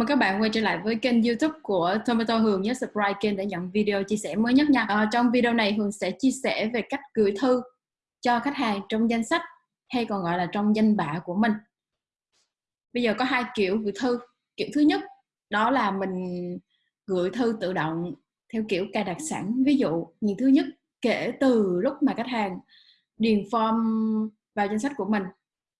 mừng các bạn quay trở lại với kênh youtube của Tomato Hường nhớ subscribe kênh để nhận video chia sẻ mới nhất nha. À, trong video này Hường sẽ chia sẻ về cách gửi thư cho khách hàng trong danh sách hay còn gọi là trong danh bạ của mình. Bây giờ có hai kiểu gửi thư. Kiểu thứ nhất đó là mình gửi thư tự động theo kiểu cài đặt sẵn. Ví dụ nhìn thứ nhất kể từ lúc mà khách hàng điền form vào danh sách của mình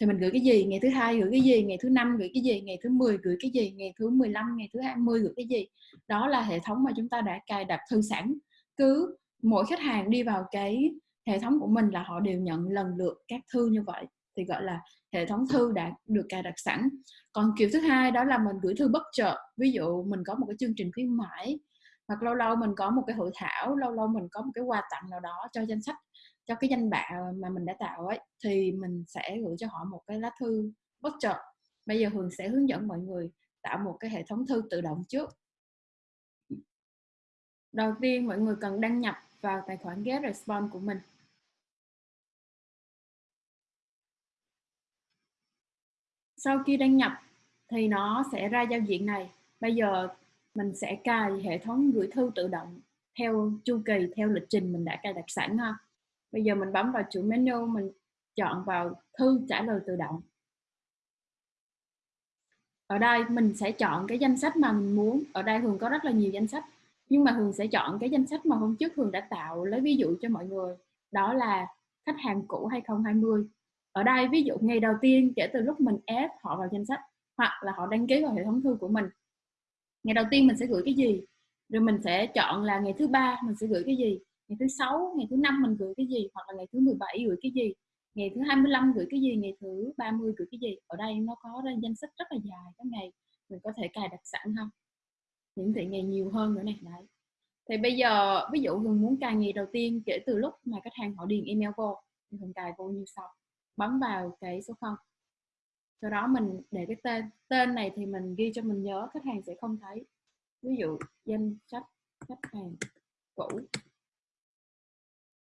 thì mình gửi cái gì? Ngày thứ hai gửi cái gì? Ngày thứ năm gửi cái gì? Ngày thứ 10 gửi cái gì? Ngày thứ 15 ngày thứ 20 gửi cái gì? Đó là hệ thống mà chúng ta đã cài đặt thư sẵn. Cứ mỗi khách hàng đi vào cái hệ thống của mình là họ đều nhận lần lượt các thư như vậy. Thì gọi là hệ thống thư đã được cài đặt sẵn. Còn kiểu thứ hai đó là mình gửi thư bất chợt. Ví dụ mình có một cái chương trình khuyến mãi, hoặc lâu lâu mình có một cái hội thảo, lâu lâu mình có một cái quà tặng nào đó cho danh sách cho cái danh bạ mà mình đã tạo ấy, thì mình sẽ gửi cho họ một cái lá thư bất chợt bây giờ hường sẽ hướng dẫn mọi người tạo một cái hệ thống thư tự động trước. Đầu tiên mọi người cần đăng nhập vào tài khoản get response của mình. Sau khi đăng nhập thì nó sẽ ra giao diện này. Bây giờ mình sẽ cài hệ thống gửi thư tự động theo chu kỳ, theo lịch trình mình đã cài đặt sẵn ha bây giờ mình bấm vào chuỗi menu, mình chọn vào thư trả lời tự động. Ở đây mình sẽ chọn cái danh sách mà mình muốn. Ở đây thường có rất là nhiều danh sách, nhưng mà thường sẽ chọn cái danh sách mà hôm trước thường đã tạo. Lấy ví dụ cho mọi người, đó là khách hàng cũ 2020 ở đây ví dụ ngày đầu tiên kể từ lúc mình ép họ vào danh sách, hoặc là họ đăng ký vào hệ thống thư của mình. Ngày đầu tiên mình sẽ gửi cái gì? Rồi mình sẽ chọn là ngày thứ ba mình sẽ gửi cái gì? Ngày thứ sáu, ngày thứ năm mình gửi cái gì? Hoặc là ngày thứ 17 gửi cái gì? Ngày thứ 25 gửi cái gì? Ngày thứ 30 gửi cái gì? Ở đây nó có ra danh sách rất là dài các ngày mình có thể cài đặt sẵn không? Hiển thị ngày nhiều hơn nữa này, đấy. Thì bây giờ, ví dụ mình muốn cài ngày đầu tiên kể từ lúc mà khách hàng họ điền email vô, thì mình cài vô như sau. Bấm vào cái số 0 sau đó mình để cái tên tên này thì mình ghi cho mình nhớ, khách hàng sẽ không thấy. Ví dụ danh sách khách hàng cũ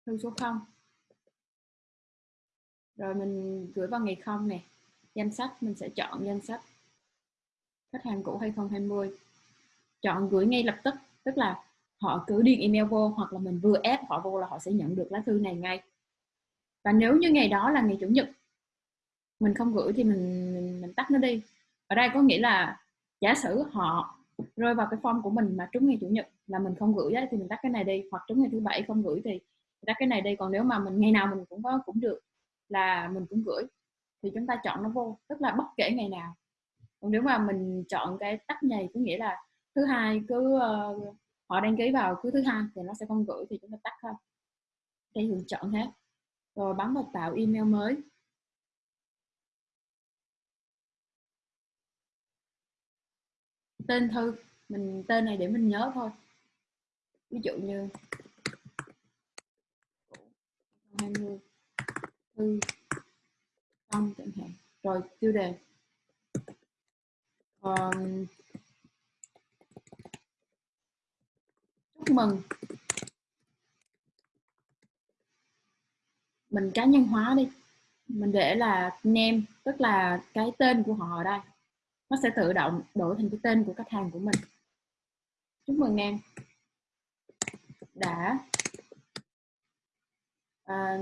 thư số 0 rồi mình gửi vào ngày không nè. Danh sách mình sẽ chọn danh sách. Khách hàng cũ 2020 chọn gửi ngay lập tức tức là họ cứ điền email vô hoặc là mình vừa ép họ vô là họ sẽ nhận được lá thư này ngay. Và nếu như ngày đó là ngày chủ nhật mình không gửi thì mình mình, mình tắt nó đi. Ở đây có nghĩa là giả sử họ rơi vào cái form của mình mà trúng ngày chủ nhật là mình không gửi ấy, thì mình tắt cái này đi hoặc trúng ngày thứ bảy không gửi thì ra cái này đây còn nếu mà mình ngày nào mình cũng có cũng được là mình cũng gửi. Thì chúng ta chọn nó vô tức là bất kể ngày nào. Còn nếu mà mình chọn cái tắt nhầy có nghĩa là thứ hai cứ uh, họ đăng ký vào cứ thứ hai thì nó sẽ không gửi thì chúng ta tắt thôi. Đây mình chọn hết rồi bấm vào tạo email mới. Tên thư mình tên này để mình nhớ thôi. Ví dụ như 20 thư xong chẳng hạn. Rồi tiêu đề. Um, chúc mừng. Mình cá nhân hóa đi. Mình để là name tức là cái tên của họ ở đây. Nó sẽ tự động đổi thành cái tên của khách hàng của mình. Chúc mừng em. Đã. À,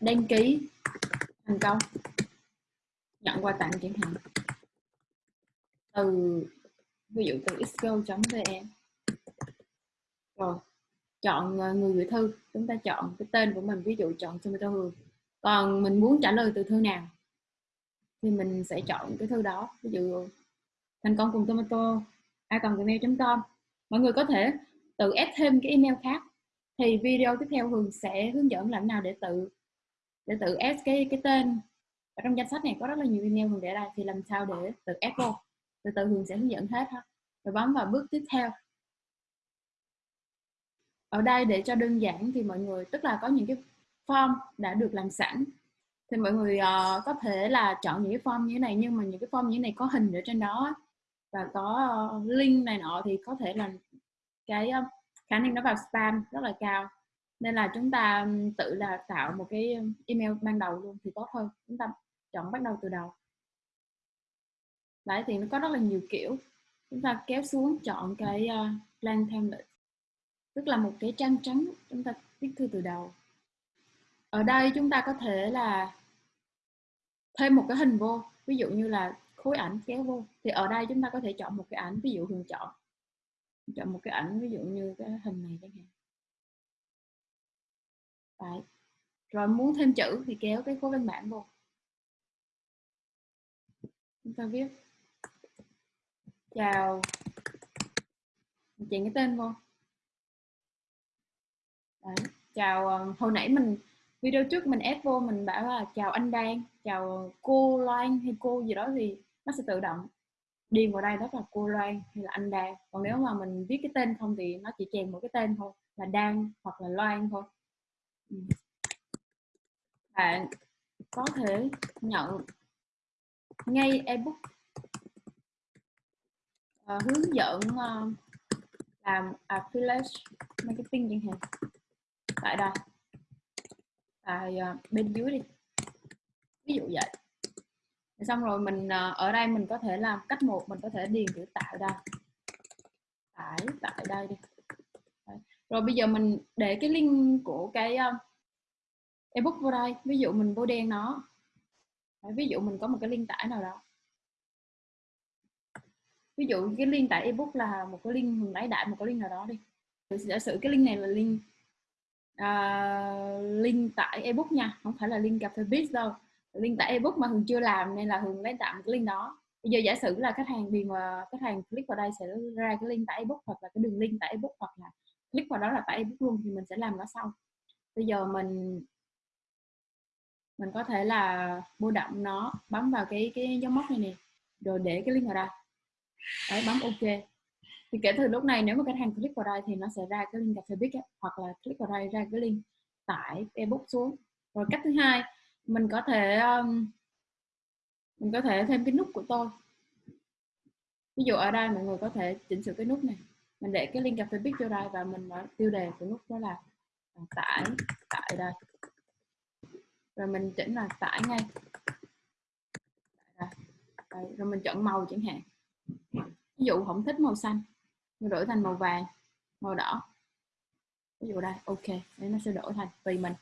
đăng ký thành công. Nhận quà tặng chẳng hạn. Từ, ví dụ từ xgo.vn rồi, chọn à, người gửi thư. Chúng ta chọn cái tên của mình, ví dụ chọn Tomato Hương còn mình muốn trả lời từ thư nào, thì mình sẽ chọn cái thư đó. Ví dụ, thành công cùng tomato a còn gmail.com mọi người có thể tự ép thêm cái email khác thì video tiếp theo Hường sẽ hướng dẫn làm nào để tự để tự ép cái cái tên. Ở trong danh sách này có rất là nhiều email Hường để đây thì làm sao để tự ép vô? Từ từ Hường sẽ hướng dẫn hết ha. Rồi bấm vào bước tiếp theo. Ở đây để cho đơn giản thì mọi người tức là có những cái form đã được làm sẵn. Thì mọi người uh, có thể là chọn những cái form như thế này nhưng mà những cái form như thế này có hình ở trên đó và có uh, link này nọ thì có thể là cái uh, khả năng nó vào spam rất là cao. Nên là chúng ta tự là tạo một cái email ban đầu luôn thì tốt hơn. Chúng ta chọn bắt đầu từ đầu. Đấy thì nó có rất là nhiều kiểu. Chúng ta kéo xuống chọn cái ờ, uh, blank template. Tức là một cái trang trắng chúng ta viết thư từ đầu. Ở đây chúng ta có thể là thêm một cái hình vô. Ví dụ như là khối ảnh kéo vô. Thì ở đây chúng ta có thể chọn một cái ảnh ví dụ hường chọn chọn một cái ảnh, ví dụ như cái hình này chẳng hạn. Đấy. rồi muốn thêm chữ thì kéo cái khối văn bản vô. Chúng ta viết. Chào. Chèn cái tên vô. Đấy. chào ờ, hồi nãy mình, video trước mình ép vô mình bảo là chào anh Đan, chào cô Loan hay cô gì đó thì nó sẽ tự động đi vào đây đó là cô Loan hay là anh Đan. Còn nếu mà mình viết cái tên không thì nó chỉ chèn một cái tên thôi là Đan hoặc là Loan thôi. Ừ. Bạn có thể nhận ngay ebook uh, hướng dẫn uh, làm affiliate marketing chẳng hạn. Tại đây tại uh, bên dưới đi. Ví dụ vậy xong rồi mình ờ, ở đây mình có thể làm cách một mình có thể điền chữ tại đây. Tải tại đây đi. Đấy. rồi bây giờ mình để cái link của cái uh, ebook vô đây. Ví dụ mình vô đen nó. Đấy, ví dụ mình có một cái link tải nào đó. Ví dụ cái link tải ebook là một cái link mình lấy đại một cái link nào đó đi. Giả sử cái link này là link uh, link tải ebook nha. Không phải là link cà phê biz đâu link tải ebook mà hường chưa làm nên là hường lấy tạm cái link đó. Bây giờ giả sử là khách hàng điền mà khách hàng click vào đây sẽ ra cái link tải ebook hoặc là cái đường link tải ebook hoặc là click vào đó là tải ebook luôn thì mình sẽ làm nó sau bây giờ mình mình có thể là mua động nó, bấm vào cái cái dấu móc này nè, rồi để cái link vào đây. Đấy, bấm ok. Thì kể từ lúc này nếu mà khách hàng click vào đây thì nó sẽ ra cái link cà phê big hoặc là click vào đây ra cái link tải ebook xuống. Rồi cách thứ hai mình có thể um, mình có thể thêm cái nút của tôi. Ví dụ ở đây mọi người có thể chỉnh sửa cái nút này. Mình để cái link cà phê biết vô đây và mình nói tiêu đề của nút đó là à, tải tải tại đây. Rồi mình chỉnh là tải ngay. Đây. Đây. rồi mình chọn màu chẳng hạn. Ví dụ không thích màu xanh mình đổi thành màu vàng màu đỏ. Ví dụ đây ok đấy nó sẽ đổi thành tùy mình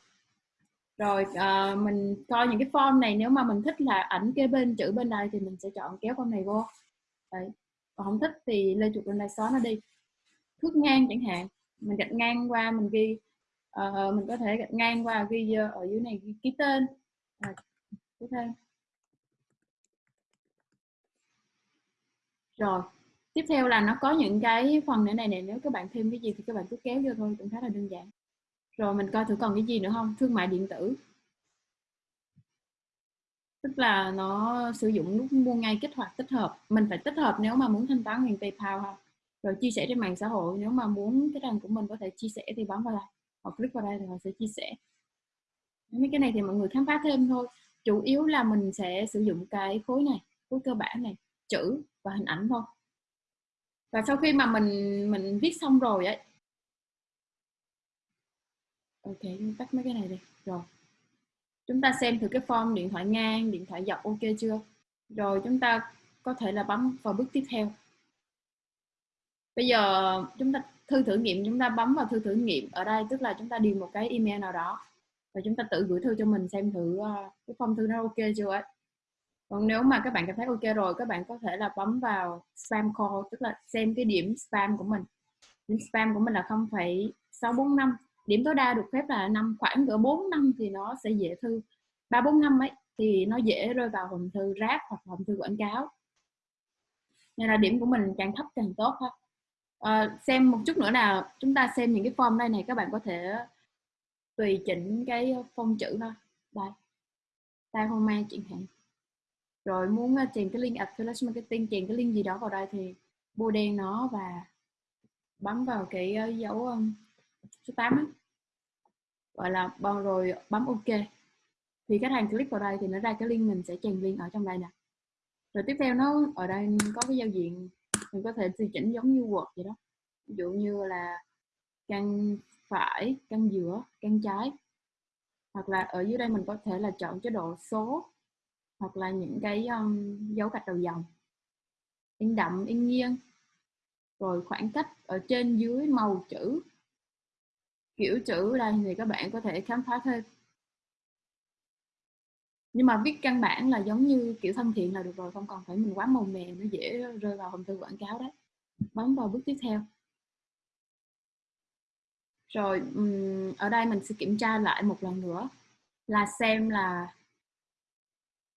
rồi uh, mình coi những cái form này nếu mà mình thích là ảnh kế bên chữ bên đây thì mình sẽ chọn kéo form này vô. Đấy. Còn không thích thì lên chuột bên đây xóa nó đi. Thước ngang chẳng hạn mình gạch ngang qua mình ghi uh, mình có thể gạch ngang qua ghi ở dưới này ghi ký tên. À, ký tên rồi tiếp theo là nó có những cái phần nữa này này nếu các bạn thêm cái gì thì các bạn cứ kéo vô thôi cũng khá là đơn giản rồi mình coi thử còn cái gì nữa không? Thương mại điện tử. Tức là nó sử dụng nút mua ngay kích hoạt, tích hợp. Mình phải tích hợp nếu mà muốn thanh toán bằng PayPal ha rồi chia sẻ trên mạng xã hội, nếu mà muốn cái trang của mình có thể chia sẻ thì bấm vào đây. Hoặc click vào đây thì họ sẽ chia sẻ. Mấy cái này thì mọi người khám phá thêm thôi. Chủ yếu là mình sẽ sử dụng cái khối này, khối cơ bản này, chữ và hình ảnh thôi. Và sau khi mà mình mình viết xong rồi ấy ok tắt mấy cái này đi. Rồi. Chúng ta xem thử cái form điện thoại ngang điện thoại dọc ok chưa? Rồi chúng ta có thể là bấm vào bước tiếp theo. Bây giờ chúng ta thư thử nghiệm chúng ta bấm vào thư thử nghiệm ở đây tức là chúng ta điền một cái email nào đó và chúng ta tự gửi thư cho mình xem thử ờ, cái form thư nó ok chưa ấy. Còn nếu mà các bạn cảm thấy ok rồi các bạn có thể là bấm vào spam call tức là xem cái điểm spam của mình. Điểm spam của mình là 0,645 điểm tối đa được phép là năm khoảng cỡ 4 năm thì nó sẽ dễ thư. Ba bốn năm ấy thì nó dễ rơi vào hòm thư rác hoặc hòm thư quảng cáo. Nên là điểm của mình càng thấp càng tốt ha. À, xem một chút nữa nào. Chúng ta xem những cái form đây này các bạn có thể tùy chỉnh cái phong chữ ha. Đây. Tay hôm mai chẳng hạn. Rồi muốn ờ, chèn cái link affiliate marketing chèn cái link gì đó vào đây thì bôi đen nó và bấm vào cái ờ, dấu số 8 ấy, gọi là bao rồi bấm ok. Thì khách hàng click vào đây thì nó ra cái link mình sẽ chèn link ở trong đây nè. Rồi tiếp theo nó ở đây có cái giao diện mình có thể tùy chỉnh giống như Word vậy đó. Ví dụ như là căn phải căn giữa căn trái. Hoặc là ở dưới đây mình có thể là chọn chế độ số hoặc là những cái um, dấu gạch đầu dòng. In đậm in nghiêng. Rồi khoảng cách ở trên dưới màu chữ kiểu chữ đây thì các bạn có thể khám phá thêm. Nhưng mà viết căn bản là giống như kiểu thân thiện là được rồi không còn phải mình quá màu mè nó dễ rơi vào hòm thư quảng cáo đấy bấm vào bước tiếp theo. Rồi ở đây mình sẽ kiểm tra lại một lần nữa là xem là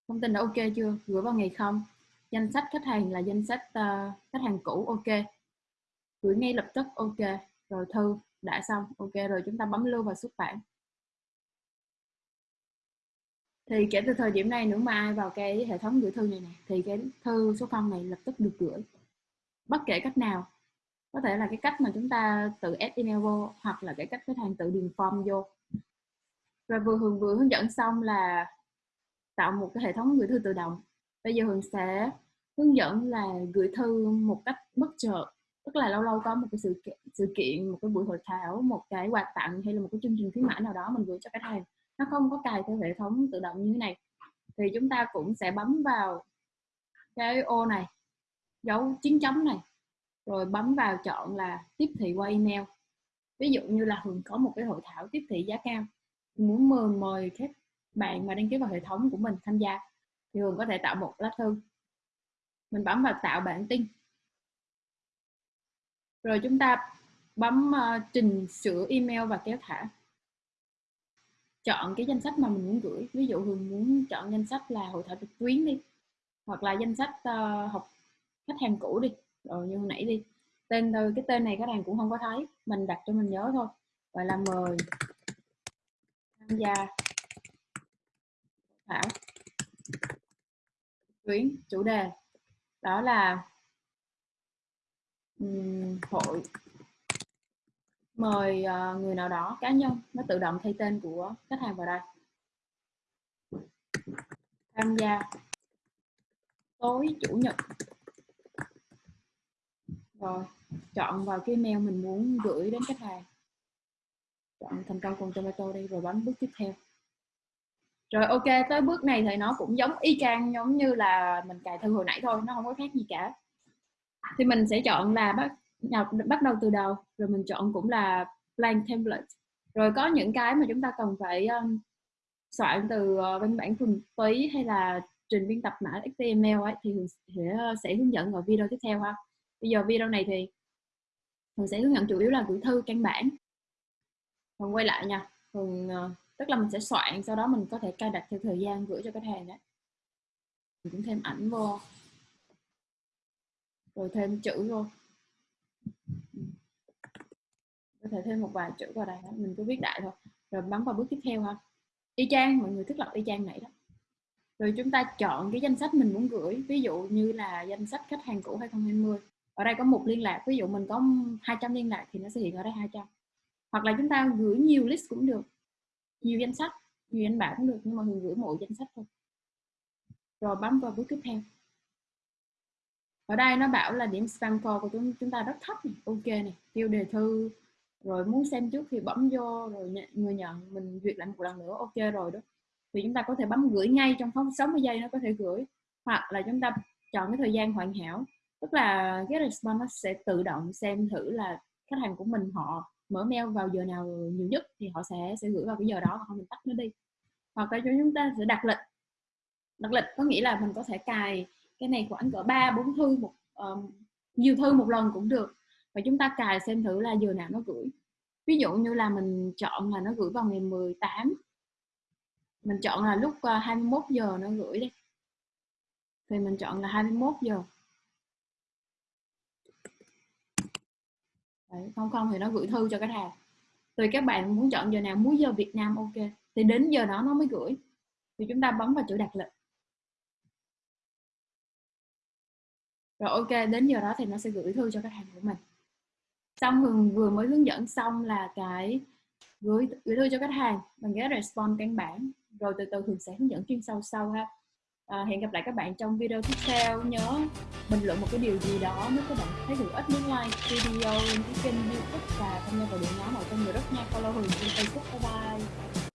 thông tin đã ok chưa gửi vào ngày không. Danh sách khách hàng là danh sách uh, khách hàng cũ ok. Gửi ngay lập tức ok. Rồi thư đã xong, ok rồi, chúng ta bấm lưu và xuất bản. Thì kể từ thời điểm này nếu mà ai vào cái hệ thống gửi thư này nè, thì cái thư số phong này lập tức được gửi. Bất kể cách nào, có thể là cái cách mà chúng ta tự add email vô, hoặc là cái cách khách hàng tự điền form vô. Rồi vừa hường, vừa hướng dẫn xong là tạo một cái hệ thống gửi thư tự động. Bây giờ hường sẽ hướng dẫn là gửi thư một cách bất chợt tức là lâu lâu có một cái sự kiện, sự kiện một cái buổi hội thảo một cái quà tặng hay là một cái chương trình khuyến mãi nào đó mình gửi cho khách hàng. Nó không có cài theo hệ thống tự động như thế này. Thì chúng ta cũng sẽ bấm vào cái ô này dấu chín chấm này rồi bấm vào chọn là tiếp thị qua email. Ví dụ như là hường có một cái hội thảo tiếp thị giá cao muốn mời mời các bạn mà đăng ký vào hệ thống của mình tham gia thì hường có thể tạo một lá thư. Mình bấm vào tạo bản tin rồi chúng ta bấm uh, trình sửa email và kéo thả. Chọn cái danh sách mà mình muốn gửi. Ví dụ hường muốn chọn danh sách là hội thảo trực tuyến đi hoặc là danh sách uh, học khách hàng cũ đi. Rồi như hồi nãy đi tên thôi cái tên này khách hàng cũng không có thấy mình đặt cho mình nhớ thôi. Gọi là mời tham gia thảo tuyến chủ đề đó là um, hội. Mời uh, người nào đó cá nhân nó tự động thay tên của khách hàng vào đây. Tham gia. Tối chủ nhật. Rồi chọn vào cái mail mình muốn gửi đến khách hàng. Chọn thành công cùng tomato đi rồi bấm bước tiếp theo. Rồi ok tới bước này thì nó cũng giống y chang giống như là mình cài thư hồi nãy thôi nó không có khác gì cả thì mình sẽ chọn là bắt nhập bắt đầu từ đầu. Rồi mình chọn cũng là blank template. Rồi có những cái mà chúng ta cần phải um, soạn từ uh, văn bản thuần túy hay là trình biên tập mã HTML ấy thì mình sẽ, ờ, sẽ hướng dẫn ở video tiếp theo ha. Bây giờ video này thì mình sẽ hướng dẫn chủ yếu là gửi thư căn bản. Còn quay lại nha. Thường uh, ờ, tức là mình sẽ soạn sau đó mình có thể cài đặt theo thời gian gửi cho khách hàng đấy mình cũng thêm ảnh vô rồi thêm chữ vô. Có thể thêm một vài chữ vào đây mình cứ viết đại thôi. Rồi bấm vào bước tiếp theo ha. Y chang, mọi người thiết lập y chang này đó. Rồi chúng ta chọn cái danh sách mình muốn gửi. Ví dụ như là danh sách khách hàng cũ 2020 ở đây có một liên lạc. Ví dụ mình có 200 liên lạc thì nó sẽ hiện ở đây 200 hoặc là chúng ta gửi nhiều list cũng được. Nhiều danh sách, nhiều danh bạ cũng được. Nhưng mà mình gửi mỗi danh sách thôi. Rồi bấm vào bước tiếp theo ở đây nó bảo là điểm spam call của chúng chúng ta rất thấp này. Ok này tiêu đề thư. Rồi muốn xem trước thì bấm vô rồi nhận, người nhận mình duyệt lại một lần nữa. Ok rồi đó. Thì chúng ta có thể bấm gửi ngay trong phóng 60 giây nó có thể gửi. Hoặc là chúng ta chọn cái thời gian hoàn hảo. Tức là cái response nó sẽ tự động xem thử là khách hàng của mình họ mở mail vào giờ nào nhiều nhất thì họ sẽ sẽ gửi vào cái giờ đó hoặc mình tắt nó đi. Hoặc là chúng ta sẽ đặt lịch. Đặt lịch có nghĩa là mình có thể cài cái này khoảng cỡ ba bốn thư một um, nhiều thư một lần cũng được. Và chúng ta cài xem thử là giờ nào nó gửi. Ví dụ như là mình chọn là nó gửi vào ngày 18 mình chọn là lúc ờ, 21 giờ nó gửi đi. Thì mình chọn là 21 giờ. Đấy, không không thì nó gửi thư cho cái thà tùy các bạn muốn chọn giờ nào muốn giờ Việt Nam ok. Thì đến giờ đó nó mới gửi. Thì chúng ta bấm vào chữ đặt lịch. Rồi ok đến giờ đó thì nó sẽ gửi thư cho khách hàng của mình. Xong hường vừa mới hướng dẫn xong là cái gửi gửi thư cho khách hàng bằng cái response căn bản. Rồi từ từ hường sẽ hướng dẫn chuyên sâu sâu ha. À, hẹn gặp lại các bạn trong video tiếp theo. Nhớ bình luận một cái điều gì đó nếu các bạn thấy hữu ích nhấn like video cái kênh youtube và tham gia vào điện nhóm ở trong group nha. Follow hường trên facebook. Bye bye.